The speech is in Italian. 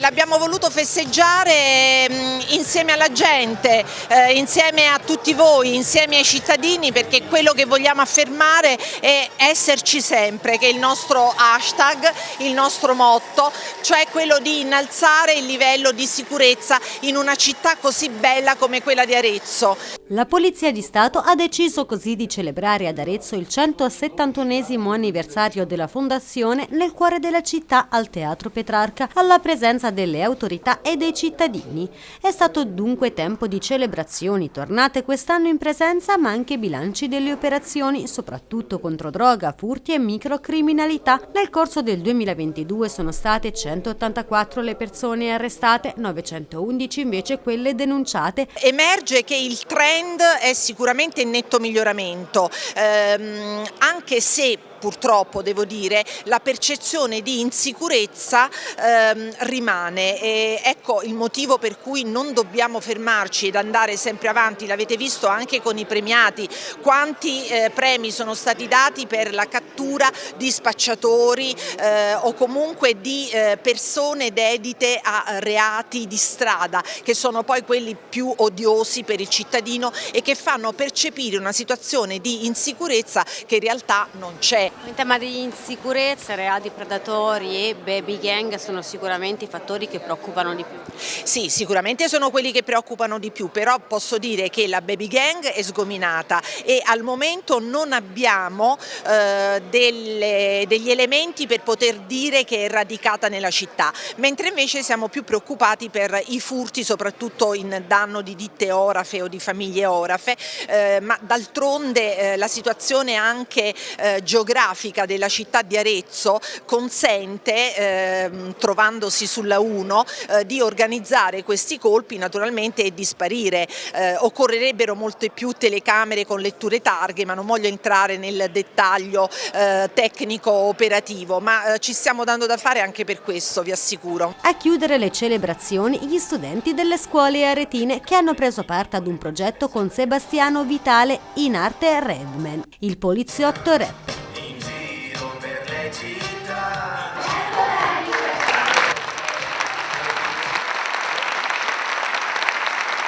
L'abbiamo voluto festeggiare mm, insieme alla gente, eh, insieme a tutti voi, insieme ai cittadini perché quello che vogliamo affermare è esserci sempre, che è il nostro hashtag, il nostro motto, cioè quello di innalzare il livello di sicurezza in una città così bella come quella di Arezzo. La Polizia di Stato ha deciso così di celebrare ad Arezzo il 171 anniversario della fondazione nel cuore della città al Teatro Petrarca alla presenza delle autorità e dei cittadini. È stato dunque tempo di celebrazioni, tornate quest'anno in presenza ma anche bilanci delle operazioni, soprattutto contro droga, furti e microcriminalità. Nel corso del 2022 sono state 184 le persone arrestate, 911 invece quelle denunciate. Emerge che il trend è sicuramente in netto miglioramento, ehm, anche se purtroppo devo dire, la percezione di insicurezza ehm, rimane. E ecco il motivo per cui non dobbiamo fermarci ed andare sempre avanti, l'avete visto anche con i premiati, quanti eh, premi sono stati dati per la cattura di spacciatori eh, o comunque di eh, persone dedite a reati di strada, che sono poi quelli più odiosi per il cittadino e che fanno percepire una situazione di insicurezza che in realtà non c'è. In tema di insicurezza, reati predatori e baby gang sono sicuramente i fattori che preoccupano di più. Sì, sicuramente sono quelli che preoccupano di più, però posso dire che la baby gang è sgominata e al momento non abbiamo eh, delle, degli elementi per poter dire che è radicata nella città, mentre invece siamo più preoccupati per i furti, soprattutto in danno di ditte orafe o di famiglie orafe, eh, ma d'altronde eh, la situazione anche eh, geografica geografica della città di Arezzo consente, eh, trovandosi sulla 1, eh, di organizzare questi colpi naturalmente e di sparire. Eh, occorrerebbero molte più telecamere con letture targhe, ma non voglio entrare nel dettaglio eh, tecnico operativo, ma eh, ci stiamo dando da fare anche per questo, vi assicuro. A chiudere le celebrazioni gli studenti delle scuole aretine che hanno preso parte ad un progetto con Sebastiano Vitale in arte Redman, il poliziotto rapper.